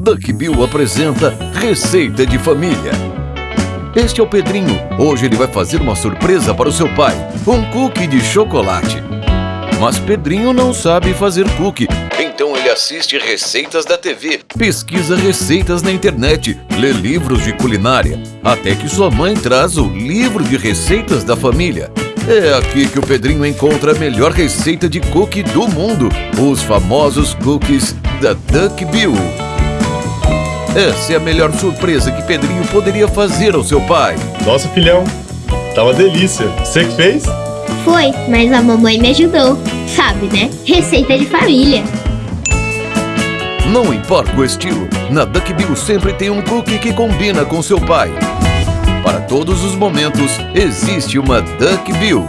Duck Bill apresenta Receita de Família. Este é o Pedrinho. Hoje ele vai fazer uma surpresa para o seu pai: um cookie de chocolate. Mas Pedrinho não sabe fazer cookie, então ele assiste receitas da TV, pesquisa receitas na internet, lê livros de culinária, até que sua mãe traz o livro de receitas da família. É aqui que o Pedrinho encontra a melhor receita de cookie do mundo, os famosos cookies da Duck Bill. Essa é a melhor surpresa que Pedrinho poderia fazer ao seu pai. Nossa, filhão, tá uma delícia. Você que fez? Foi, mas a mamãe me ajudou. Sabe, né? Receita de família. Não importa o estilo, na Duck Bill sempre tem um cookie que combina com seu pai. Para todos os momentos, existe uma Duck Bill.